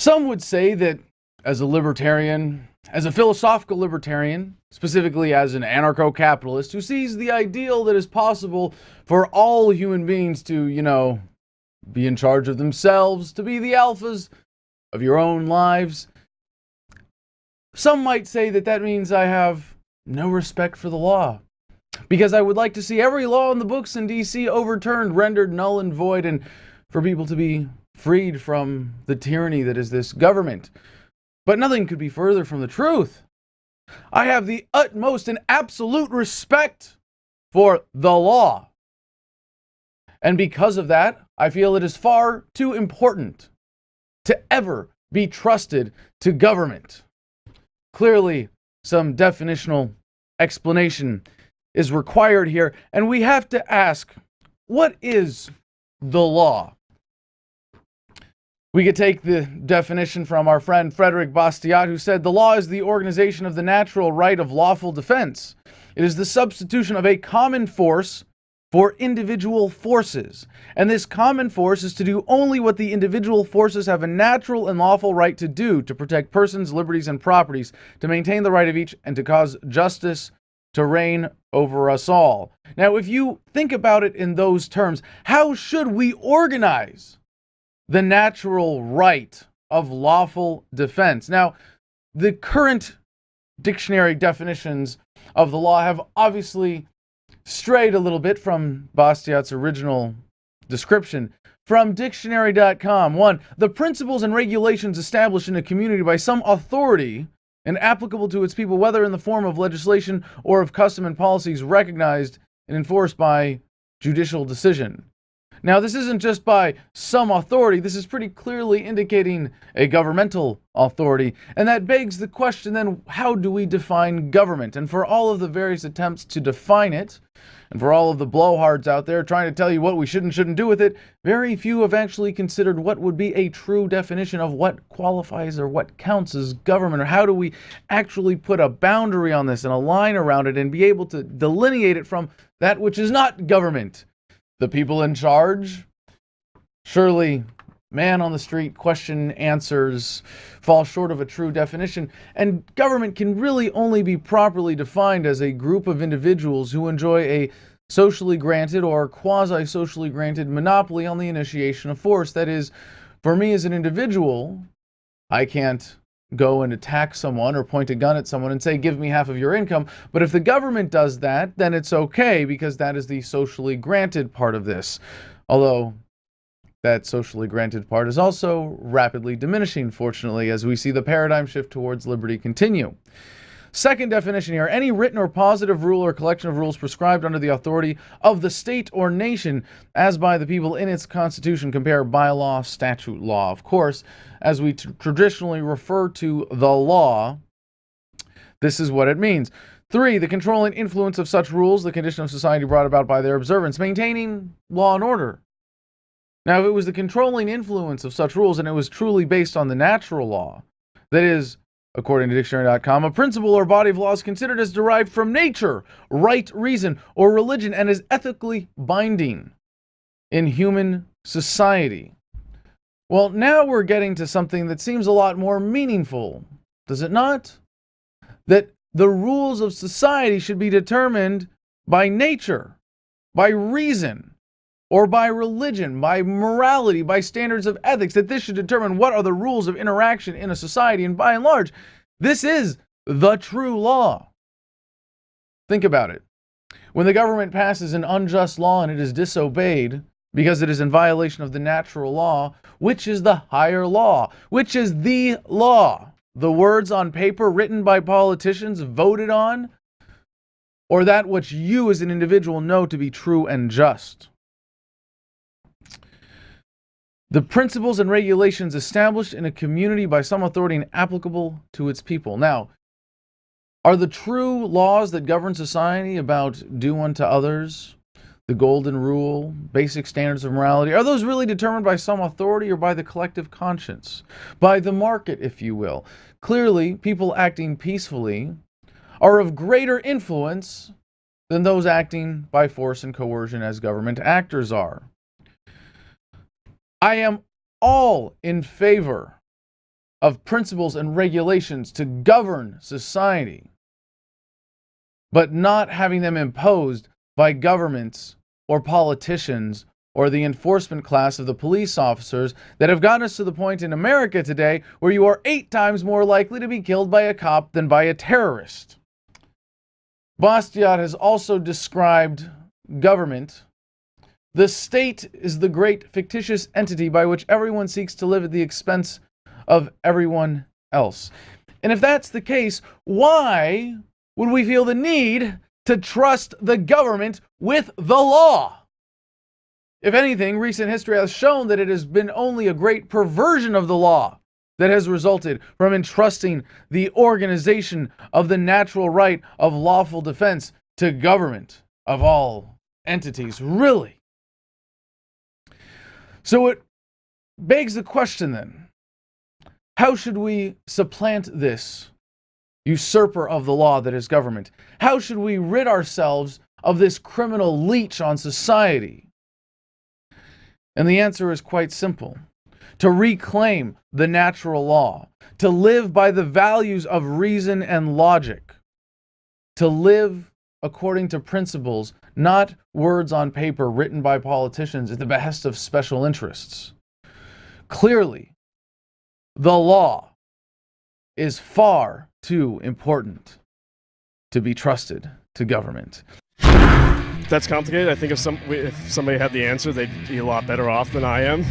Some would say that as a libertarian, as a philosophical libertarian, specifically as an anarcho capitalist who sees the ideal that is possible for all human beings to, you know, be in charge of themselves, to be the alphas of your own lives. Some might say that that means I have no respect for the law. Because I would like to see every law in the books in DC overturned, rendered null and void, and for people to be freed from the tyranny that is this government. But nothing could be further from the truth. I have the utmost and absolute respect for the law. And because of that, I feel it is far too important to ever be trusted to government. Clearly, some definitional explanation is required here, and we have to ask what is the law? We could take the definition from our friend Frederick Bastiat, who said the law is the organization of the natural right of lawful defense. It is the substitution of a common force for individual forces. And this common force is to do only what the individual forces have a natural and lawful right to do to protect persons, liberties, and properties, to maintain the right of each, and to cause justice to reign over us all. Now, if you think about it in those terms, how should we organize the natural right of lawful defense? Now, the current dictionary definitions of the law have obviously strayed a little bit from Bastiat's original description. From dictionary.com, one, the principles and regulations established in a community by some authority and applicable to its people, whether in the form of legislation or of custom and policies recognized and enforced by judicial decision. Now, this isn't just by some authority, this is pretty clearly indicating a governmental authority. And that begs the question then how do we define government? And for all of the various attempts to define it, and for all of the blowhards out there trying to tell you what we should and shouldn't do with it, very few have actually considered what would be a true definition of what qualifies or what counts as government, or how do we actually put a boundary on this and a line around it and be able to delineate it from that which is not government. The people in charge? Surely man on the street question answers fall short of a true definition. And government can really only be properly defined as a group of individuals who enjoy a socially granted or quasi socially granted monopoly on the initiation of force. That is, for me as an individual, I can't go and attack someone or point a gun at someone and say, give me half of your income. But if the government does that, then it's okay because that is the socially granted part of this. Although that socially granted part is also rapidly diminishing, fortunately, as we see the paradigm shift towards liberty continue. Second definition here any written or positive rule or collection of rules prescribed under the authority of the state or nation as by the people in its constitution. Compare bylaw, statute, law. Of course, as we traditionally refer to the law, this is what it means. Three, the controlling influence of such rules, the condition of society brought about by their observance, maintaining law and order. Now, if it was the controlling influence of such rules and it was truly based on the natural law, that is, according to dictionary.com, a principle or body of laws considered as derived from nature, right reason, or religion, and is ethically binding in human society. Well, now we're getting to something that seems a lot more meaningful, does it not? That the rules of society should be determined by nature, by reason, or by religion, by morality, by standards of ethics, that this should determine what are the rules of interaction in a society. And by and large, this is the true law. Think about it. When the government passes an unjust law and it is disobeyed because it is in violation of the natural law, which is the higher law? Which is the law? The words on paper written by politicians voted on? Or that which you as an individual know to be true and just? The principles and regulations established in a community by some authority and applicable to its people. Now, are the true laws that govern society about do unto others, the golden rule, basic standards of morality, are those really determined by some authority or by the collective conscience? By the market, if you will? Clearly, people acting peacefully are of greater influence than those acting by force and coercion as government actors are. I am all in favor of principles and regulations to govern society, but not having them imposed by governments or politicians or the enforcement class of the police officers that have gotten us to the point in America today where you are eight times more likely to be killed by a cop than by a terrorist. Bastiat has also described government. The state is the great fictitious entity by which everyone seeks to live at the expense of everyone else. And if that's the case, why would we feel the need to trust the government with the law? If anything, recent history has shown that it has been only a great perversion of the law that has resulted from entrusting the organization of the natural right of lawful defense to government of all entities. Really? So it begs the question then how should we supplant this usurper of the law that is government? How should we rid ourselves of this criminal leech on society? And the answer is quite simple to reclaim the natural law, to live by the values of reason and logic, to live according to principles, not words on paper written by politicians at the behest of special interests. Clearly, the law is far too important to be trusted to government. That's complicated. I think if some if somebody had the answer, they'd be a lot better off than I am.